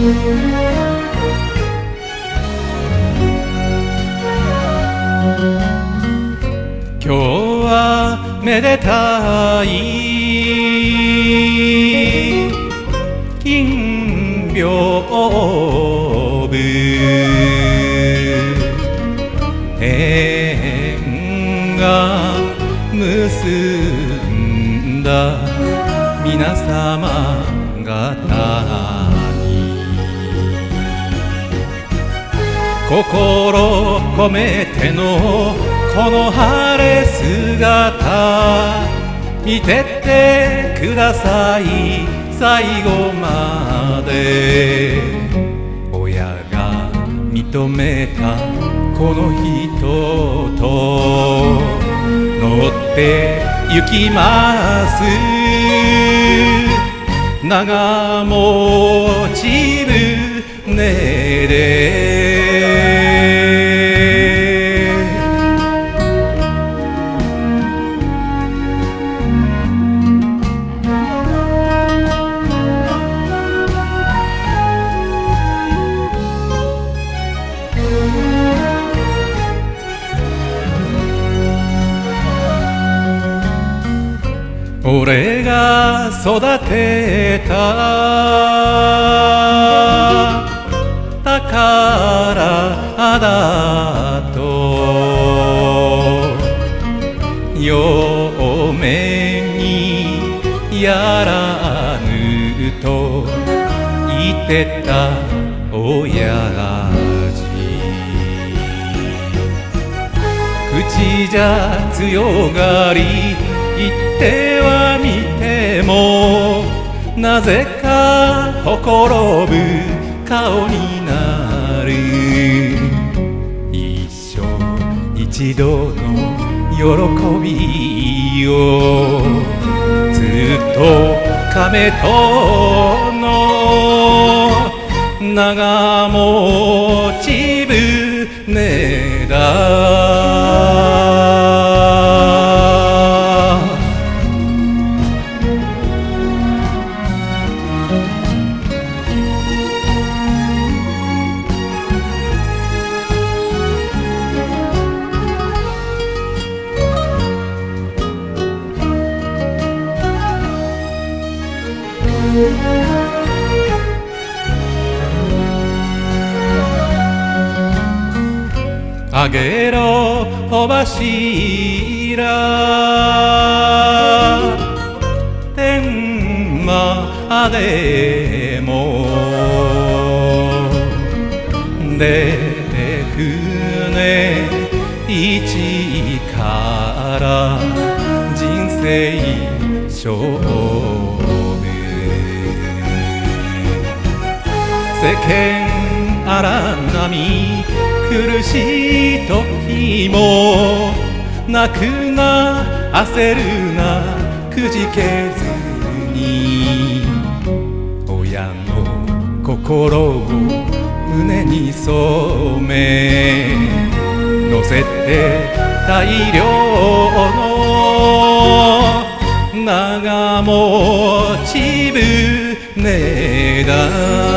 今日はめでたい金屏風。天が結んだ皆様方。心込めてのこの晴れ姿見てってください。最後まで。親が認めたこの人と乗って行きます。長持ち船で俺が育てた。宝だと。嫁にやらぬと。言ってた親父。口じゃ強がりってはみてもなぜかほころぶ顔になる。一生一度の喜びをずっと亀との長持ち船だ。あげろお柱天までも。で船一から人生勝負。世間荒波苦しい時も泣くな焦るなくじけずに親の心を胸に染め乗せて大量の長持ち船だ